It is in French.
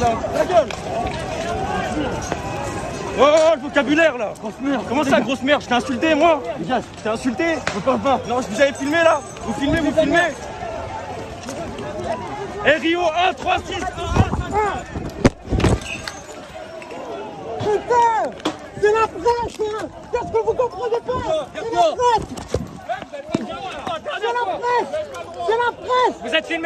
La gueule Oh, le vocabulaire là. Grosse merde. Comment ça, grosse merde? Je t'ai insulté moi. Je t'ai insulté? Je pas. Non, je vous avais filmé là. Vous filmez, vous filmez. Eh, Rio 1, 3, 6, 1, 1, Putain C'est la presse hein. Qu'est-ce que vous comprenez pas? C'est la presse. Hein. C'est la presse. C'est la presse. Vous êtes filmé.